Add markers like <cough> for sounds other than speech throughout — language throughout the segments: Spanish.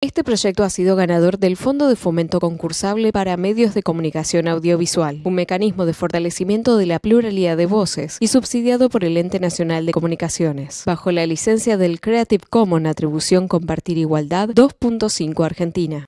Este proyecto ha sido ganador del Fondo de Fomento Concursable para Medios de Comunicación Audiovisual, un mecanismo de fortalecimiento de la pluralidad de voces y subsidiado por el Ente Nacional de Comunicaciones, bajo la licencia del Creative Commons Atribución Compartir Igualdad 2.5 Argentina.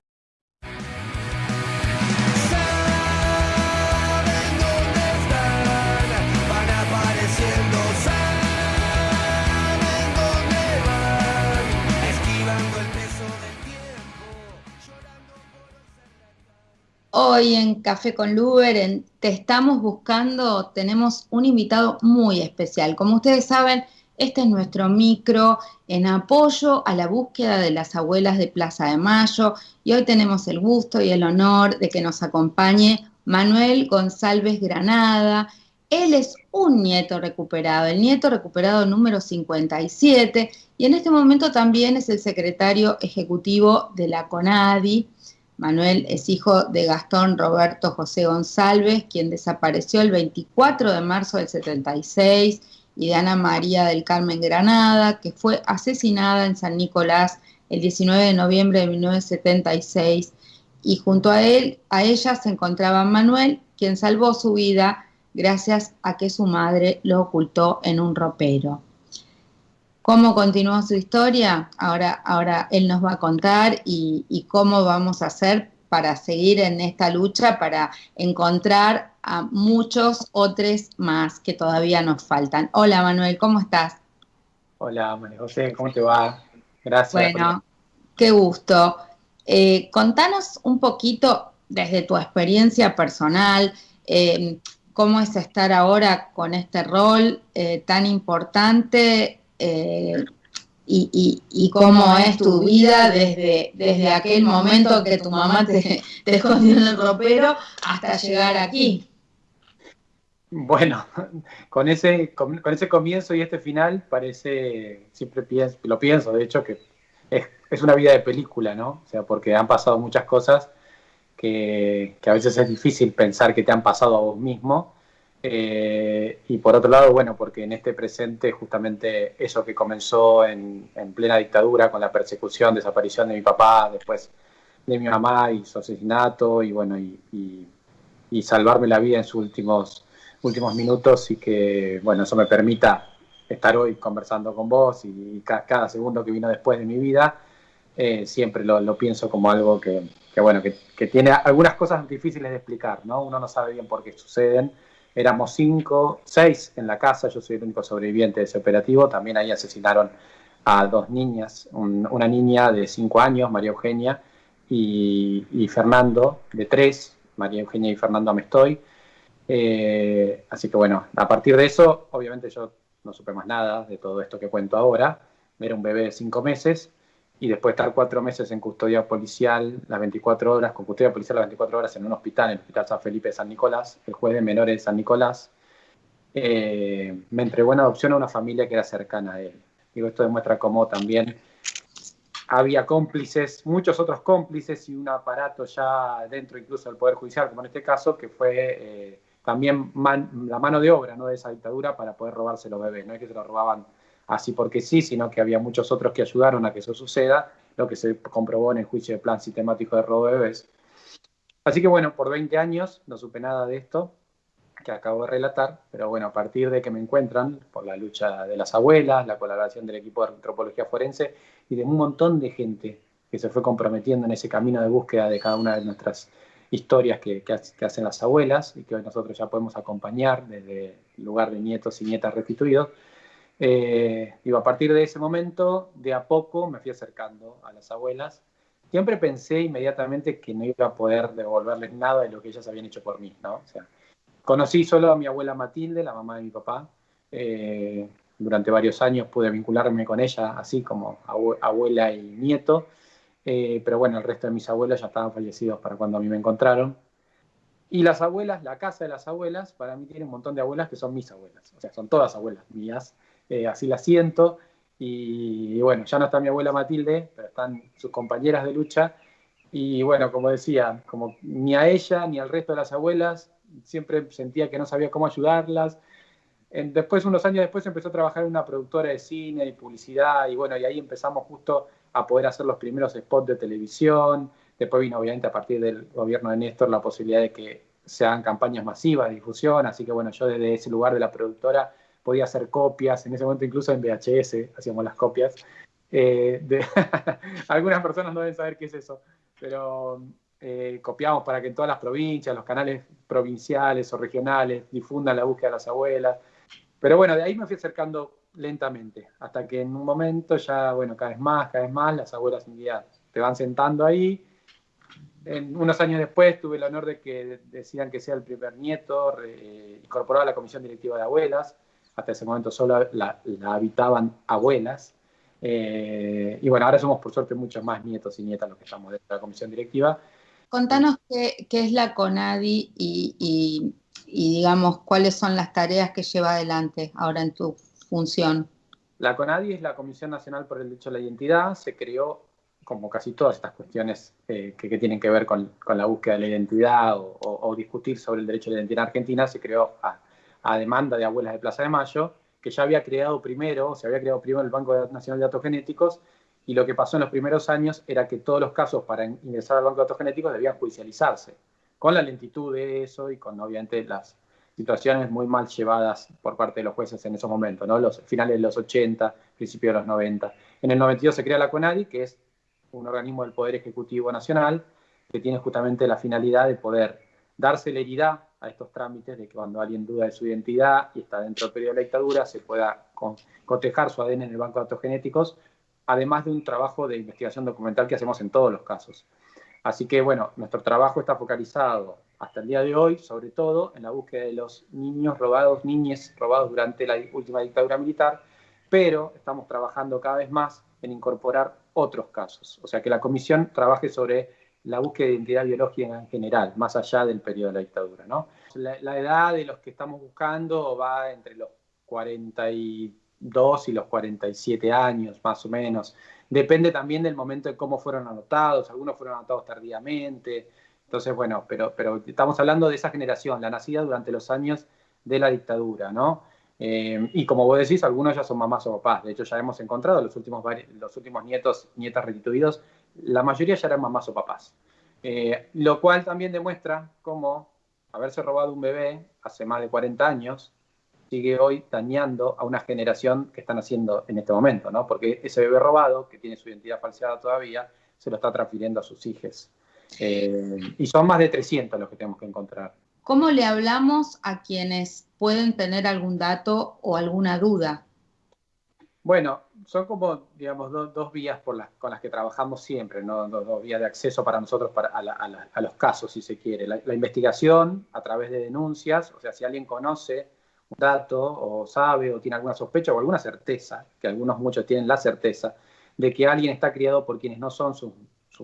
Hoy en Café con Luber, Te estamos buscando, tenemos un invitado muy especial. Como ustedes saben, este es nuestro micro en apoyo a la búsqueda de las abuelas de Plaza de Mayo y hoy tenemos el gusto y el honor de que nos acompañe Manuel González Granada. Él es un nieto recuperado, el nieto recuperado número 57 y en este momento también es el secretario ejecutivo de la CONADI Manuel es hijo de Gastón Roberto José González, quien desapareció el 24 de marzo del 76, y de Ana María del Carmen Granada, que fue asesinada en San Nicolás el 19 de noviembre de 1976. Y junto a él, a ella se encontraba Manuel, quien salvó su vida gracias a que su madre lo ocultó en un ropero. ¿Cómo continuó su historia? Ahora, ahora él nos va a contar y, cómo vamos a hacer para seguir en esta lucha, para encontrar a muchos otros más que todavía nos faltan. Hola Manuel, ¿cómo estás? Hola María José, ¿cómo te va? Gracias. Bueno, qué gusto. Eh, contanos un poquito desde tu experiencia personal, eh, cómo es estar ahora con este rol eh, tan importante eh, y, cómo es tu vida desde, desde aquel momento que tu mamá te, <laughs> te escondió en el ropero hasta llegar aquí. Bueno, con ese, con, ese comienzo y este final parece, siempre pienso, lo pienso, de hecho, que es, es, una vida de película, ¿no? O sea, porque han pasado muchas cosas que, que, a veces es difícil pensar que te han pasado a vos mismo eh, y por otro lado, bueno, porque en este presente justamente eso que comenzó en, plena dictadura con la persecución, desaparición de mi papá, después de mi mamá y su asesinato y bueno, y, salvarme la vida en sus últimos, últimos minutos y que, bueno, eso me permita estar hoy conversando con vos y, cada segundo que vino después de mi vida, eh, siempre lo, pienso como algo que, bueno, que, que tiene algunas cosas difíciles de explicar, ¿no? Uno no sabe bien por qué suceden Éramos cinco, seis en la casa, yo soy el único sobreviviente de ese operativo. También ahí asesinaron a dos niñas, una niña de cinco años, María Eugenia, y, Fernando, de tres, María Eugenia y Fernando Amestoy. Eh, así que bueno, a partir de eso, obviamente yo no supe más nada de todo esto que cuento ahora. Era un bebé de cinco meses y después estar cuatro meses en custodia policial las 24 horas, con custodia policial las 24 horas en un hospital, en el Hospital San Felipe de San Nicolás, el juez de menores de San Nicolás, eh, me entregó en adopción a una familia que era cercana a él. Digo, esto demuestra cómo también había cómplices, muchos otros cómplices y un aparato ya dentro incluso del Poder Judicial, como en este caso, que fue eh, también la mano de obra ¿no? de esa dictadura para poder robarse los bebés. No es que se lo robaban así porque sí, sino que había muchos otros que ayudaron a que eso suceda, lo que se comprobó en el juicio de plan sistemático de robo de bebés. Así que bueno, por 20 años no supe nada de esto que acabo de relatar, pero bueno, a partir de que me encuentran por la lucha de las abuelas, la colaboración del equipo de antropología forense y de un montón de gente que se fue comprometiendo en ese camino de búsqueda de cada una de nuestras historias que, hacen las abuelas y que hoy nosotros ya podemos acompañar desde el lugar de nietos y nietas restituidos, eh, digo, a partir de ese momento, de a poco me fui acercando a las abuelas. Siempre pensé inmediatamente que no iba a poder devolverles nada de lo que ellas habían hecho por mí, ¿no? O sea, conocí solo a mi abuela Matilde, la mamá de mi papá. Eh, durante varios años pude vincularme con ella, así como abuela y nieto. Eh, pero bueno, el resto de mis abuelos ya estaban fallecidos para cuando a mí me encontraron. Y las abuelas, la casa de las abuelas, para mí tiene un montón de abuelas que son mis abuelas. O sea, son todas abuelas mías. Eh, así la siento. Y, bueno, ya no está mi abuela Matilde, pero están sus compañeras de lucha. Y bueno, como decía, como ni a ella ni al resto de las abuelas, siempre sentía que no sabía cómo ayudarlas. Después, unos años después, empezó a trabajar en una productora de cine y publicidad, y bueno, y ahí empezamos justo a poder hacer los primeros spots de televisión. Después vino, obviamente, a partir del gobierno de Néstor, la posibilidad de que se hagan campañas masivas de difusión. Así que, bueno, yo desde ese lugar de la productora podía hacer copias. En ese momento, incluso en VHS hacíamos las copias. Eh, <laughs> algunas personas no deben saber qué es eso, pero eh, copiamos para que en todas las provincias, los canales provinciales o regionales difundan la búsqueda de las abuelas. Pero bueno, de ahí me fui acercando lentamente, hasta que en un momento ya, bueno, cada vez más, cada vez más, las abuelas día te van sentando ahí. En, unos años después tuve el honor de que decidan que sea el primer nieto incorporado a la comisión directiva de abuelas. Hasta ese momento solo la, habitaban abuelas. Eh, y bueno, ahora somos por suerte muchos más nietos y nietas los que estamos dentro de la comisión directiva. Contanos qué, es la CONADI y, digamos cuáles son las tareas que lleva adelante ahora en tu función. La CONADI es la Comisión Nacional por el Derecho a la Identidad. Se creó, como casi todas estas cuestiones eh, que, tienen que ver con, la búsqueda de la identidad o, discutir sobre el derecho a la identidad en Argentina, se creó a, demanda de abuelas de Plaza de Mayo, que ya había creado primero, se había creado primero el Banco Nacional de Datos Genéticos, y lo que pasó en los primeros años era que todos los casos para ingresar al banco de datos genéticos debían judicializarse, con la lentitud de eso y con obviamente las situaciones muy mal llevadas por parte de los jueces en esos momentos, ¿no? los finales de los 80, principios de los 90. En el 92 se crea la CONADI, que es un organismo del Poder Ejecutivo Nacional, que tiene justamente la finalidad de poder dar celeridad a estos trámites de que cuando alguien duda de su identidad y está dentro del periodo de la dictadura, se pueda cotejar su ADN en el banco de datos genéticos además de un trabajo de investigación documental que hacemos en todos los casos. Así que, bueno, nuestro trabajo está focalizado hasta el día de hoy, sobre todo, en la búsqueda de los niños robados, niñes robados durante la última dictadura militar, pero estamos trabajando cada vez más en incorporar otros casos. O sea, que la comisión trabaje sobre la búsqueda de identidad biológica en general, más allá del periodo de la dictadura. ¿no? La, edad de los que estamos buscando va entre los 40 y dos y los 47 años, más o menos. Depende también del momento de cómo fueron anotados, algunos fueron anotados tardíamente. Entonces, bueno, pero, pero estamos hablando de esa generación, la nacida durante los años de la dictadura, ¿no? Eh, y como vos decís, algunos ya son mamás o papás. De hecho, ya hemos encontrado los últimos, los últimos nietos, nietas restituidos, la mayoría ya eran mamás o papás. Eh, lo cual también demuestra cómo haberse robado un bebé hace más de 40 años sigue hoy dañando a una generación que están haciendo en este momento, ¿no? Porque ese bebé robado, que tiene su identidad falseada todavía, se lo está transfiriendo a sus hijos. Eh, y son más de 300 los que tenemos que encontrar. ¿Cómo le hablamos a quienes pueden tener algún dato o alguna duda? Bueno, son como, digamos, dos vías por las, con las que trabajamos siempre, ¿no? dos, vías de acceso para nosotros para, a, los casos, si se quiere. la investigación a través de denuncias, o sea, si alguien conoce un dato o sabe o tiene alguna sospecha o alguna certeza, que algunos muchos tienen la certeza, de que alguien está criado por quienes no son su,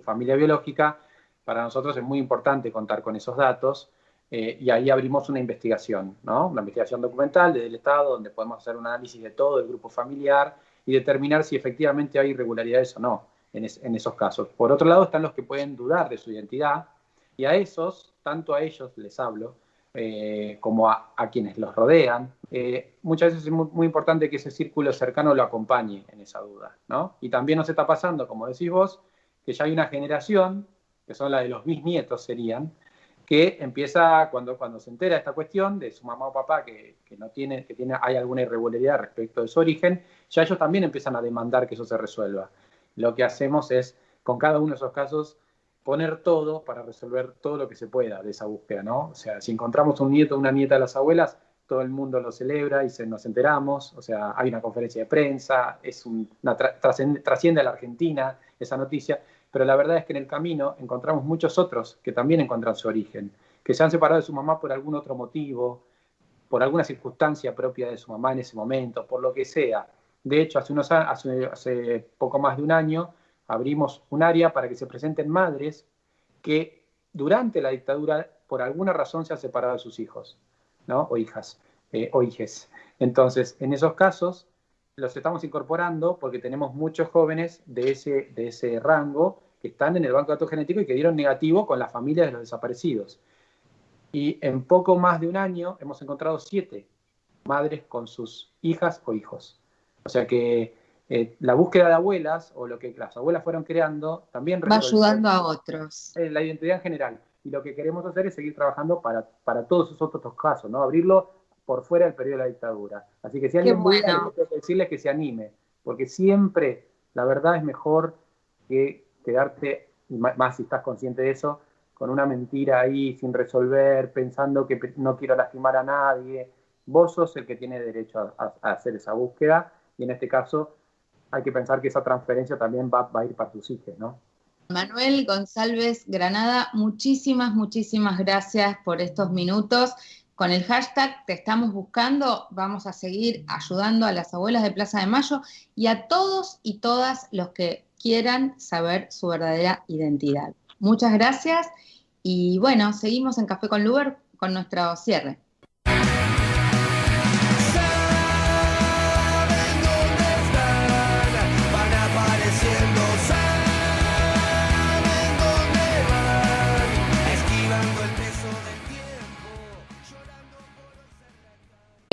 familia biológica, para nosotros es muy importante contar con esos datos eh, y ahí abrimos una investigación, ¿no? una investigación documental desde el Estado donde podemos hacer un análisis de todo el grupo familiar y determinar si efectivamente hay irregularidades o no en, esos casos. Por otro lado están los que pueden dudar de su identidad y a esos, tanto a ellos les hablo, eh, como a, quienes los rodean. Eh, muchas veces es muy, importante que ese círculo cercano lo acompañe en esa duda. ¿no? Y también nos está pasando, como decís vos, que ya hay una generación, que son la de los bisnietos serían, que empieza cuando, cuando se entera esta cuestión de su mamá o papá que, no tiene, que tiene, hay alguna irregularidad respecto de su origen, ya ellos también empiezan a demandar que eso se resuelva. Lo que hacemos es, con cada uno de esos casos, poner todo para resolver todo lo que se pueda de esa búsqueda, ¿no? O sea, si encontramos un nieto o una nieta de las abuelas, todo el mundo lo celebra y se, nos enteramos, o sea, hay una conferencia de prensa, es una trasciende a la Argentina esa noticia, pero la verdad es que en el camino encontramos muchos otros que también encuentran su origen, que se han separado de su mamá por algún otro motivo, por alguna circunstancia propia de su mamá en ese momento, por lo que sea. De hecho, hace, unos, hace, hace poco más de un año abrimos un área para que se presenten madres que durante la dictadura por alguna razón se han separado de sus hijos, ¿no? O hijas, eh, o hijes. Entonces, en esos casos los estamos incorporando porque tenemos muchos jóvenes de ese, de ese rango que están en el banco de datos genéticos y que dieron negativo con la familia de los desaparecidos. Y en poco más de un año hemos encontrado siete madres con sus hijas o hijos. O sea que eh, la búsqueda de abuelas o lo que las abuelas fueron creando también va ayudando a otros. La identidad en general. Y lo que queremos hacer es seguir trabajando para, para todos esos otros casos, ¿no? Abrirlo por fuera del periodo de la dictadura. Así que si alguien bueno. decirle que se anime, porque siempre la verdad es mejor que quedarte, más si estás consciente de eso, con una mentira ahí sin resolver, pensando que no quiero lastimar a nadie. Vos sos el que tiene derecho a, a hacer esa búsqueda y en este caso hay que pensar que esa transferencia también va, a ir para tus hijos, ¿no? Manuel González Granada, muchísimas, muchísimas gracias por estos minutos. Con el hashtag Te estamos buscando, vamos a seguir ayudando a las abuelas de Plaza de Mayo y a todos y todas los que quieran saber su verdadera identidad. Muchas gracias y bueno, seguimos en Café con Luber con nuestro cierre.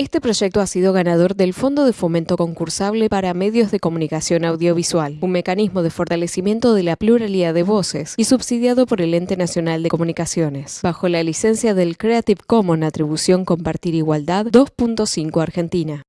Este proyecto ha sido ganador del Fondo de Fomento Concursable para Medios de Comunicación Audiovisual, un mecanismo de fortalecimiento de la pluralidad de voces y subsidiado por el Ente Nacional de Comunicaciones, bajo la licencia del Creative Commons Atribución Compartir Igualdad 2.5 Argentina.